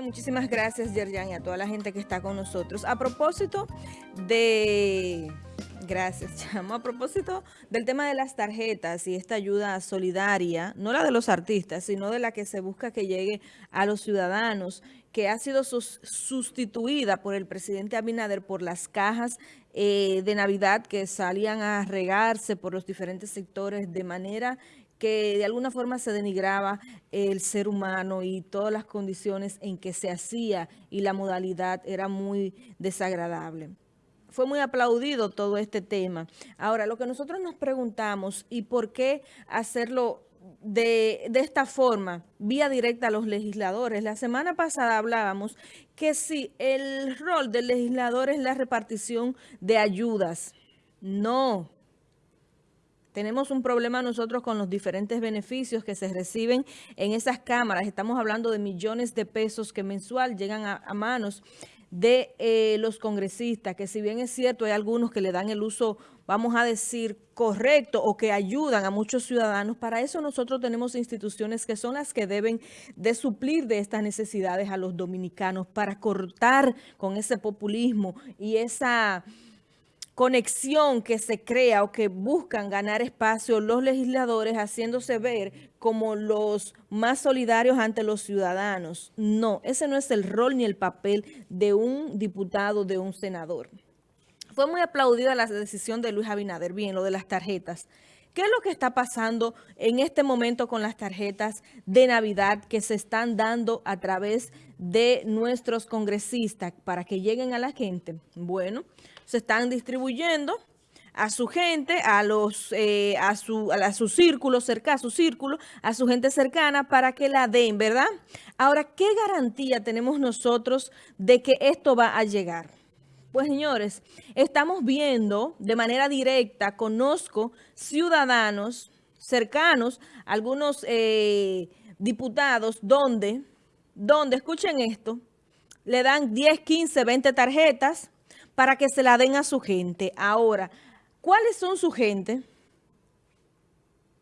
Muchísimas gracias, Yerjan, y a toda la gente que está con nosotros. A propósito de... Gracias, Chamo. A propósito del tema de las tarjetas y esta ayuda solidaria, no la de los artistas, sino de la que se busca que llegue a los ciudadanos, que ha sido sustituida por el presidente Abinader por las cajas eh, de Navidad que salían a regarse por los diferentes sectores de manera que de alguna forma se denigraba el ser humano y todas las condiciones en que se hacía y la modalidad era muy desagradable. Fue muy aplaudido todo este tema. Ahora, lo que nosotros nos preguntamos, ¿y por qué hacerlo de, de, esta forma, vía directa a los legisladores. La semana pasada hablábamos que si el rol del legislador es la repartición de ayudas. No, tenemos un problema nosotros con los diferentes beneficios que se reciben en esas cámaras. Estamos hablando de millones de pesos que mensual llegan a, manos de eh, los congresistas, que si bien es cierto, hay algunos que le dan el uso, vamos a decir, correcto o que ayudan a muchos ciudadanos, para eso nosotros tenemos instituciones que son las que deben de suplir de estas necesidades a los dominicanos para cortar con ese populismo y esa conexión que se crea o que buscan ganar espacio los legisladores haciéndose ver como los más solidarios ante los ciudadanos. No, ese no es el rol ni el papel de un diputado, de un senador. Fue muy aplaudida la decisión de Luis Abinader, bien, lo de las tarjetas. ¿Qué es lo que está pasando en este momento con las tarjetas de Navidad que se están dando a través de nuestros congresistas para que lleguen a la gente? Bueno, se están distribuyendo a su gente, a los eh, a su a, su círculo cerca, a su círculo, a su gente cercana para que la den, ¿verdad? Ahora, ¿qué garantía tenemos nosotros de que esto va a llegar? Pues señores, estamos viendo de manera directa, conozco ciudadanos cercanos, algunos eh, diputados, donde, donde, escuchen esto, le dan 10, 15, 20 tarjetas para que se la den a su gente. Ahora, ¿cuáles son su gente?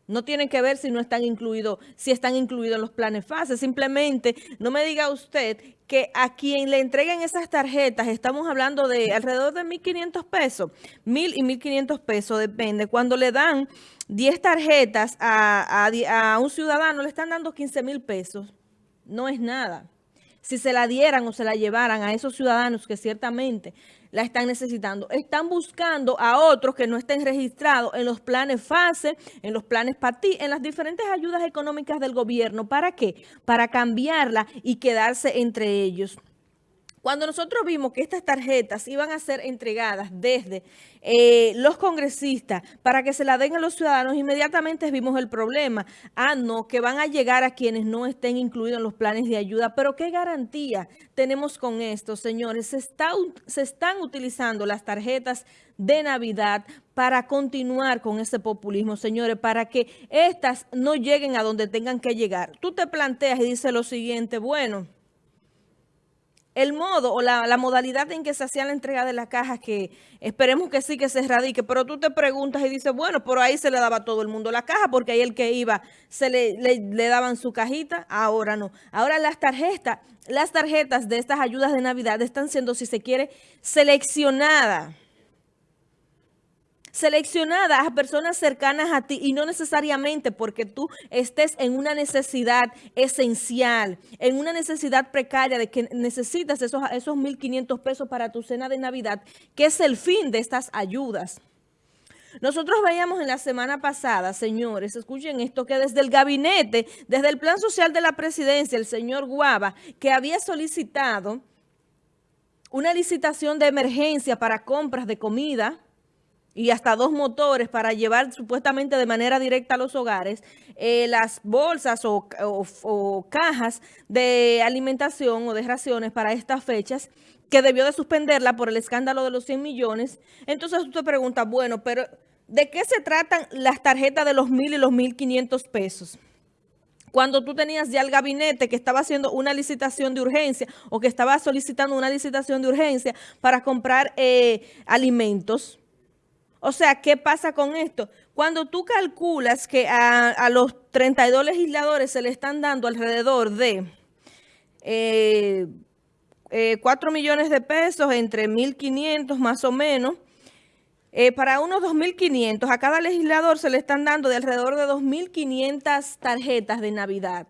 No tienen que ver si no están incluidos, si están incluidos en los planes fase. Simplemente no me diga usted que a quien le entreguen esas tarjetas, estamos hablando de alrededor de 1.500 pesos, 1.000 y 1.500 pesos, depende. Cuando le dan 10 tarjetas a, a, un ciudadano, le están dando 15 pesos. No es nada si se la dieran o se la llevaran a esos ciudadanos que ciertamente la están necesitando. Están buscando a otros que no estén registrados en los planes FASE, en los planes PATI, en las diferentes ayudas económicas del gobierno. ¿Para qué? Para cambiarla y quedarse entre ellos. Cuando nosotros vimos que estas tarjetas iban a ser entregadas desde eh, los congresistas para que se la den a los ciudadanos, inmediatamente vimos el problema. Ah, no, que van a llegar a quienes no estén incluidos en los planes de ayuda. Pero ¿qué garantía tenemos con esto, señores? Se, se están utilizando las tarjetas de Navidad para continuar con ese populismo, señores, para que estas no lleguen a donde tengan que llegar. Tú te planteas y dices lo siguiente, bueno el modo o la, modalidad en que se hacía la entrega de las cajas, que esperemos que sí que se erradique, pero tú te preguntas y dices, bueno, pero ahí se le daba a todo el mundo la caja, porque ahí el que iba se le, le, daban su cajita, ahora no. Ahora las tarjetas, las tarjetas de estas ayudas de Navidad están siendo, si se quiere, seleccionadas seleccionadas a personas cercanas a ti y no necesariamente porque tú estés en una necesidad esencial, en una necesidad precaria de que necesitas esos, esos 1.500 pesos para tu cena de Navidad, que es el fin de estas ayudas. Nosotros veíamos en la semana pasada, señores, escuchen esto, que desde el gabinete, desde el plan social de la presidencia, el señor Guava, que había solicitado una licitación de emergencia para compras de comida, y hasta dos motores para llevar supuestamente de manera directa a los hogares eh, las bolsas o, cajas de alimentación o de raciones para estas fechas que debió de suspenderla por el escándalo de los 100 millones. Entonces usted pregunta, bueno, pero ¿de qué se tratan las tarjetas de los mil y los mil quinientos pesos? Cuando tú tenías ya el gabinete que estaba haciendo una licitación de urgencia o que estaba solicitando una licitación de urgencia para comprar eh, alimentos, o sea, ¿qué pasa con esto? Cuando tú calculas que a, los 32 legisladores se le están dando alrededor de eh, 4 millones de pesos, entre 1.500 más o menos. Eh, para unos 2.500, a cada legislador se le están dando de alrededor de 2.500 tarjetas de Navidad.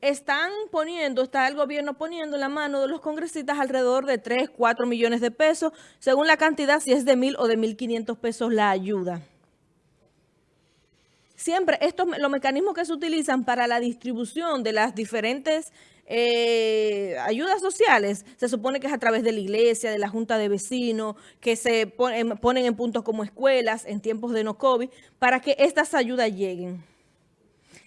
Están poniendo, está el gobierno poniendo en la mano de los congresistas alrededor de 3, 4 millones de pesos, según la cantidad, si es de 1.000 o de 1.500 pesos la ayuda. Siempre estos los mecanismos que se utilizan para la distribución de las diferentes eh, ayudas sociales, se supone que es a través de la iglesia, de la junta de vecinos, que se ponen, ponen en puntos como escuelas en tiempos de no COVID, para que estas ayudas lleguen.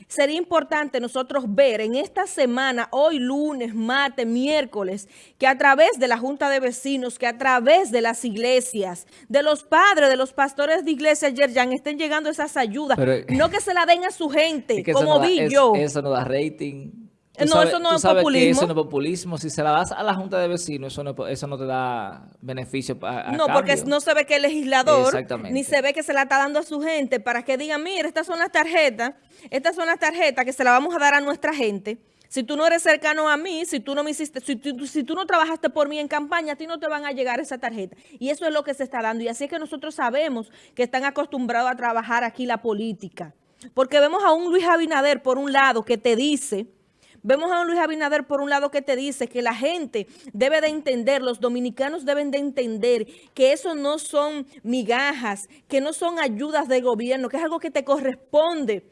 Sería importante nosotros ver en esta semana, hoy lunes, martes, miércoles, que a través de la Junta de Vecinos, que a través de las iglesias, de los padres, de los pastores de iglesia, Yerjan, estén llegando esas ayudas. no que se la den a su gente, como vi yo. Eso no da rating. No, eso no es populismo. eso no es populismo. Si se la das a la Junta de Vecinos, eso no, eso no te da beneficio a, No, porque no se ve que el legislador, ni se ve que se la está dando a su gente para que digan, mira, estas son las tarjetas, estas son las tarjetas que se las vamos a dar a nuestra gente. Si tú no eres cercano a mí, si tú no me hiciste, si tú, si tú no trabajaste por mí en campaña, a ti no te van a llegar esa tarjeta. Y eso es lo que se está dando. Y así es que nosotros sabemos que están acostumbrados a trabajar aquí la política. Porque vemos a un Luis Abinader, por un lado, que te dice Vemos a Luis Abinader por un lado que te dice que la gente debe de entender, los dominicanos deben de entender que eso no son migajas, que no son ayudas de gobierno, que es algo que te corresponde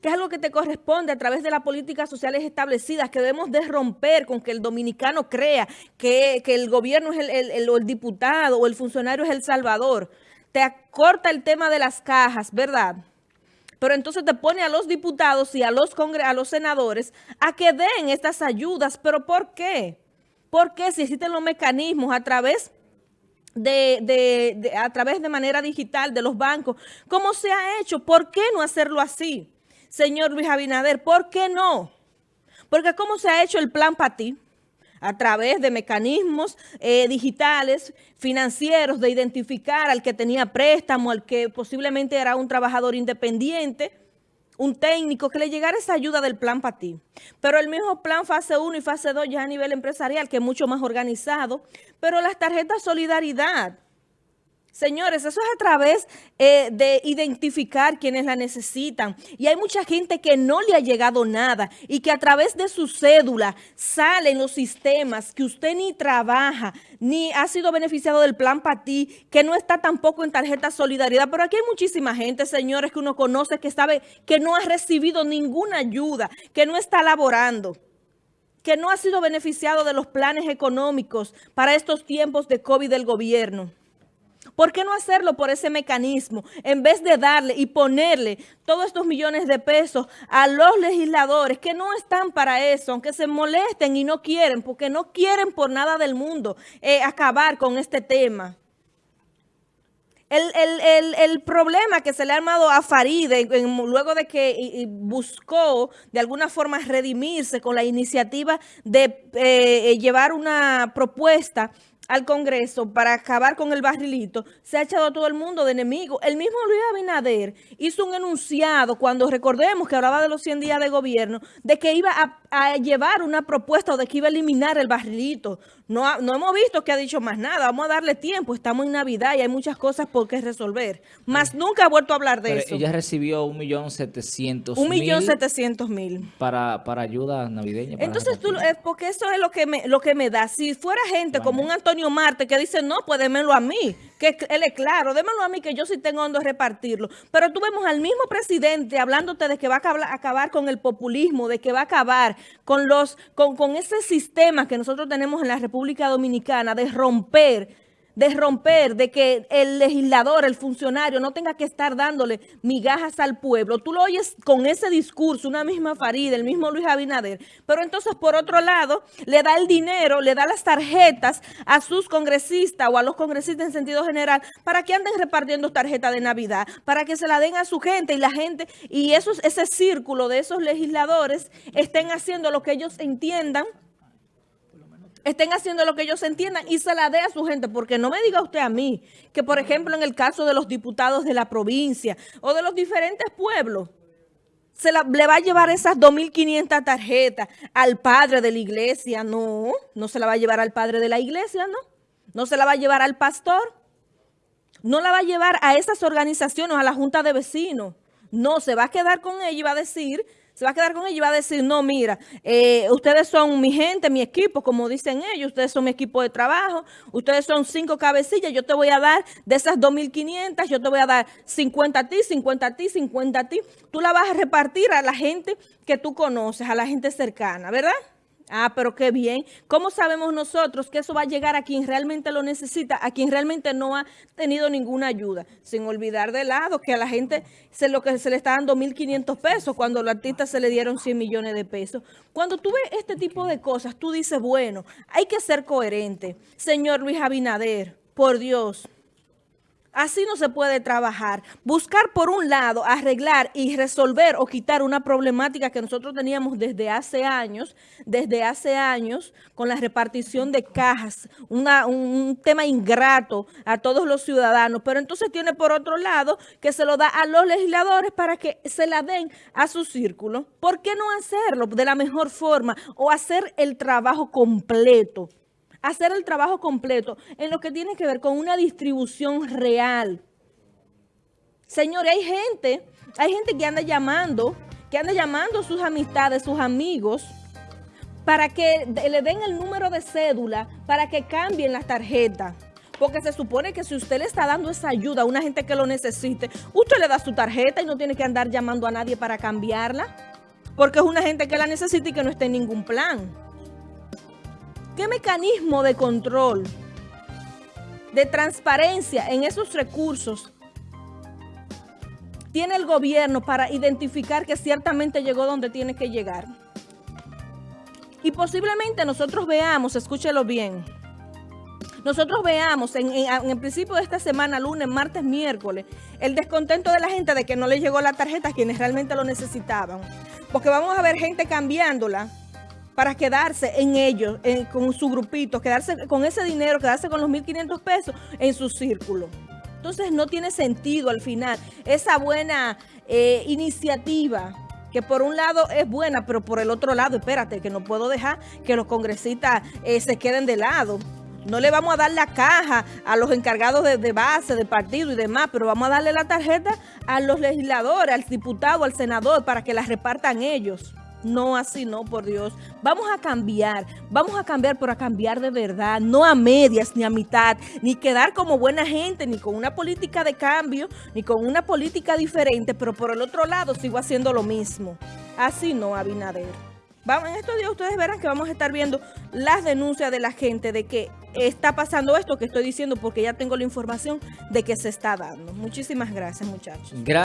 que es algo que te corresponde a través de las políticas sociales establecidas, que debemos de romper con que el dominicano crea que, el gobierno es el, el, el, diputado o el funcionario es el salvador. Te acorta el tema de las cajas, ¿verdad?, pero entonces te pone a los diputados y a los, a los senadores a que den estas ayudas. ¿Pero por qué? ¿Por qué si existen los mecanismos a través de, a través de manera digital de los bancos? ¿Cómo se ha hecho? ¿Por qué no hacerlo así? Señor Luis Abinader, ¿por qué no? Porque ¿cómo se ha hecho el plan para ti? A través de mecanismos eh, digitales, financieros, de identificar al que tenía préstamo, al que posiblemente era un trabajador independiente, un técnico, que le llegara esa ayuda del plan para ti. Pero el mismo plan fase 1 y fase 2 ya a nivel empresarial, que es mucho más organizado, pero las tarjetas solidaridad, Señores, eso es a través eh, de identificar quienes la necesitan. Y hay mucha gente que no le ha llegado nada y que a través de su cédula salen los sistemas que usted ni trabaja, ni ha sido beneficiado del plan para ti, que no está tampoco en tarjeta solidaridad. Pero aquí hay muchísima gente, señores, que uno conoce, que sabe que no ha recibido ninguna ayuda, que no está laborando que no ha sido beneficiado de los planes económicos para estos tiempos de COVID del gobierno. ¿Por qué no hacerlo por ese mecanismo? En vez de darle y ponerle todos estos millones de pesos a los legisladores que no están para eso, aunque se molesten y no quieren, porque no quieren por nada del mundo eh, acabar con este tema. El, problema que se le ha armado a Faride luego de que buscó de alguna forma redimirse con la iniciativa de eh, llevar una propuesta al Congreso para acabar con el barrilito, se ha echado a todo el mundo de enemigo. El mismo Luis Abinader hizo un enunciado cuando recordemos que hablaba de los 100 días de gobierno, de que iba a, llevar una propuesta o de que iba a eliminar el barrilito. No, no hemos visto que ha dicho más nada, vamos a darle tiempo, estamos en Navidad y hay muchas cosas por qué resolver. Más nunca ha vuelto a hablar de eso. Ella recibió un millón setecientos Un millón setecientos mil. Para, para ayuda navideña. Entonces, tú, eh, porque eso es lo que me, lo que me da. Si fuera gente como un Antonio Marte que dice, no, pues démelo a mí, que él es claro, démelo a mí que yo sí tengo donde repartirlo. Pero tú vemos al mismo presidente hablándote de que va a acabar con el populismo, de que va a acabar con, los, con, con ese sistema que nosotros tenemos en la República Dominicana de romper de romper, de que el legislador, el funcionario, no tenga que estar dándole migajas al pueblo. Tú lo oyes con ese discurso, una misma Farida, el mismo Luis Abinader, pero entonces por otro lado le da el dinero, le da las tarjetas a sus congresistas o a los congresistas en sentido general para que anden repartiendo tarjetas de Navidad, para que se la den a su gente y la gente, y esos, ese círculo de esos legisladores estén haciendo lo que ellos entiendan estén haciendo lo que ellos entiendan y se la dé a su gente, porque no me diga usted a mí que, por ejemplo, en el caso de los diputados de la provincia o de los diferentes pueblos, se le va a llevar esas 2.500 tarjetas al padre de la iglesia. No, no se la va a llevar al padre de la iglesia, no. No se la va a llevar al pastor. No la va a llevar a esas organizaciones, a la junta de vecinos. No, se va a quedar con ella y va a decir se va a quedar con ella y va a decir, no, mira, eh, ustedes son mi gente, mi equipo, como dicen ellos, ustedes son mi equipo de trabajo, ustedes son cinco cabecillas, yo te voy a dar de esas 2.500, yo te voy a dar 50 a ti, 50 a ti, 50 a ti. Tú la vas a repartir a la gente que tú conoces, a la gente cercana, ¿verdad? Ah, pero qué bien. ¿Cómo sabemos nosotros que eso va a llegar a quien realmente lo necesita, a quien realmente no ha tenido ninguna ayuda? Sin olvidar de lado que a la gente se lo que se le está dando 1.500 pesos cuando los artistas se le dieron 100 millones de pesos. Cuando tú ves este tipo de cosas, tú dices, bueno, hay que ser coherente. Señor Luis Abinader, por Dios, Así no se puede trabajar. Buscar por un lado, arreglar y resolver o quitar una problemática que nosotros teníamos desde hace años, desde hace años, con la repartición de cajas, un tema ingrato a todos los ciudadanos. Pero entonces tiene por otro lado que se lo da a los legisladores para que se la den a su círculo. ¿Por qué no hacerlo de la mejor forma o hacer el trabajo completo? Hacer el trabajo completo en lo que tiene que ver con una distribución real. Señores, hay gente, hay gente que anda llamando, que anda llamando a sus amistades, sus amigos, para que le den el número de cédula, para que cambien las tarjetas. Porque se supone que si usted le está dando esa ayuda a una gente que lo necesite, usted le da su tarjeta y no tiene que andar llamando a nadie para cambiarla. Porque es una gente que la necesita y que no está en ningún plan. ¿Qué mecanismo de control, de transparencia en esos recursos tiene el gobierno para identificar que ciertamente llegó donde tiene que llegar? Y posiblemente nosotros veamos, escúchelo bien, nosotros veamos en, el principio de esta semana, lunes, martes, miércoles, el descontento de la gente de que no le llegó la tarjeta a quienes realmente lo necesitaban. Porque vamos a ver gente cambiándola para quedarse en ellos, con su grupito, quedarse con ese dinero, quedarse con los 1.500 pesos en su círculo. Entonces no tiene sentido al final esa buena eh, iniciativa que por un lado es buena, pero por el otro lado, espérate, que no puedo dejar que los congresistas eh, se queden de lado. No le vamos a dar la caja a los encargados de, de, base, de partido y demás, pero vamos a darle la tarjeta a los legisladores, al diputado, al senador, para que la repartan ellos. No, así no, por Dios. Vamos a cambiar, vamos a cambiar, pero a cambiar de verdad, no a medias ni a mitad, ni quedar como buena gente, ni con una política de cambio, ni con una política diferente, pero por el otro lado sigo haciendo lo mismo. Así no, Abinader. Vamos, en estos días ustedes verán que vamos a estar viendo las denuncias de la gente de que está pasando esto que estoy diciendo porque ya tengo la información de que se está dando. Muchísimas gracias, muchachos.